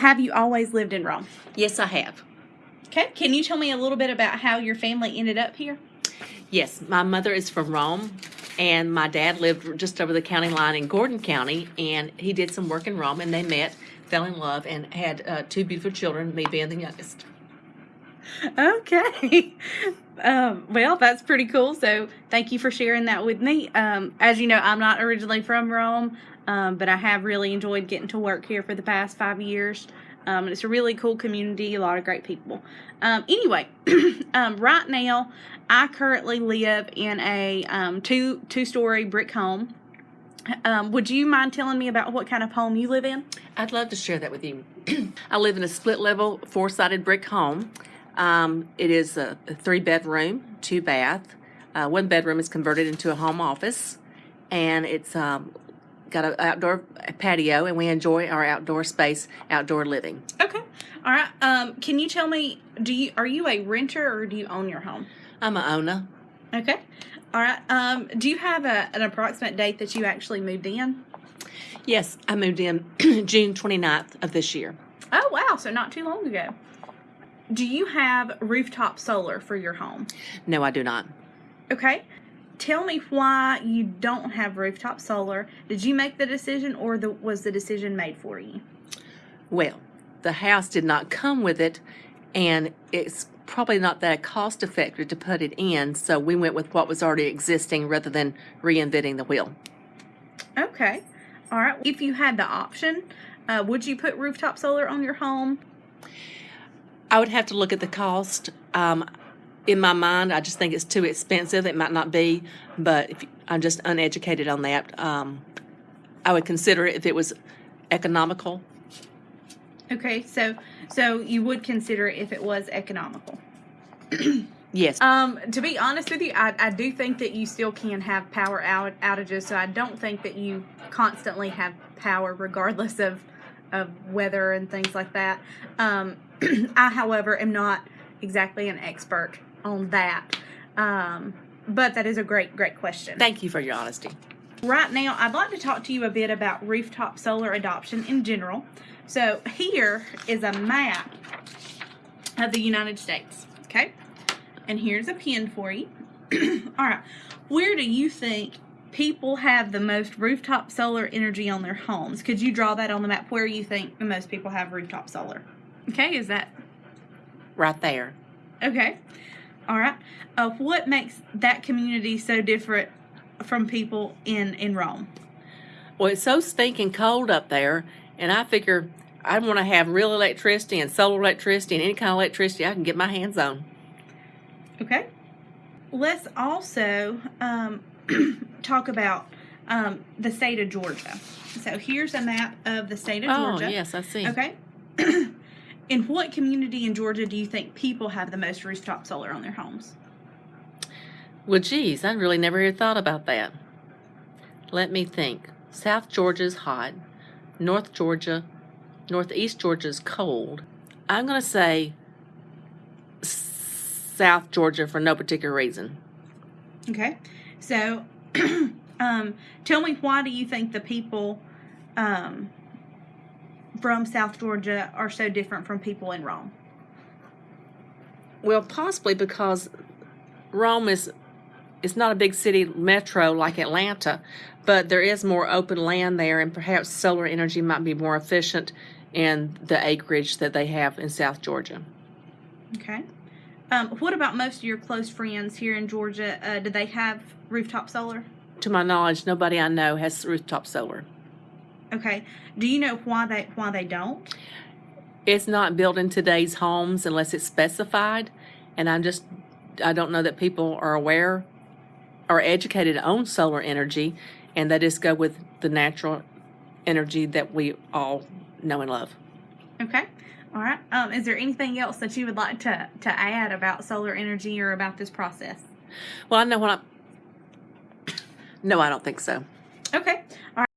Have you always lived in Rome? Yes, I have. Okay. Can you tell me a little bit about how your family ended up here? Yes, my mother is from Rome, and my dad lived just over the county line in Gordon County, and he did some work in Rome, and they met, fell in love, and had uh, two beautiful children, me being the youngest. Okay. Um, well, that's pretty cool. So, thank you for sharing that with me. Um, as you know, I'm not originally from Rome, um, but I have really enjoyed getting to work here for the past five years. Um, it's a really cool community, a lot of great people. Um, anyway, um, right now, I currently live in a um, two two story brick home. Um, would you mind telling me about what kind of home you live in? I'd love to share that with you. I live in a split level, four sided brick home. Um, it is a, a three bedroom, two bath. Uh, one bedroom is converted into a home office, and it's um, got an outdoor patio, and we enjoy our outdoor space, outdoor living. Okay. All right. Um, can you tell me, do you are you a renter or do you own your home? I'm a owner. Okay. All right. Um, do you have a, an approximate date that you actually moved in? Yes, I moved in June 29th of this year. Oh, wow. So not too long ago. Do you have rooftop solar for your home? No, I do not. Okay. Tell me why you don't have rooftop solar. Did you make the decision or the, was the decision made for you? Well, the house did not come with it, and it's probably not that cost effective to put it in, so we went with what was already existing rather than reinventing the wheel. Okay. All right. If you had the option, uh, would you put rooftop solar on your home? I would have to look at the cost. Um, in my mind, I just think it's too expensive. It might not be, but if I'm just uneducated on that. Um, I would consider it if it was economical. Okay. So, so you would consider it if it was economical. Yes. Um, to be honest with you, I, I do think that you still can have power out, outages. So I don't think that you constantly have power regardless of of weather and things like that. Um, I, however, am not exactly an expert on that. Um, but that is a great, great question. Thank you for your honesty. Right now, I'd like to talk to you a bit about rooftop solar adoption in general. So here is a map of the United States. Okay, and here's a pin for you. All right, where do you think people have the most rooftop solar energy on their homes? Could you draw that on the map where you think the most people have rooftop solar? Okay, is that Right there. okay? All right. Uh, what makes that community so different from people in in Rome? Well, it's so stinking cold up there, and I figure I want to have real electricity and solar electricity and any kind of electricity I can get my hands on. Okay. Let's also um, talk about um, the state of Georgia. So here's a map of the state of Oh, Georgia. Oh, yes, I see. Okay. in what community in Georgia do you think people have the most rooftop solar on their homes? Well, geez, I really never had thought about that. Let me think. South Georgia's hot. North Georgia, Northeast Georgia's cold. I'm going to say South Georgia for no particular reason. Okay. So um, tell me why do you think the people um, from South Georgia are so different from people in Rome? Well, possibly because Rome is it's not a big city metro like Atlanta, but there is more open land there, and perhaps solar energy might be more efficient in the acreage that they have in South Georgia. Okay. Um, what about most of your close friends here in Georgia? Uh, do they have rooftop solar? To my knowledge, nobody I know has rooftop solar. Okay. Do you know why they why they don't? It's not built in today's homes unless it's specified, and I'm just I don't know that people are aware or educated on solar energy, and they just go with the natural energy that we all know and love. Okay. All right. Um, is there anything else that you would like to to add about solar energy or about this process? Well, I know what I'm. No, I don't think so. Okay. All right.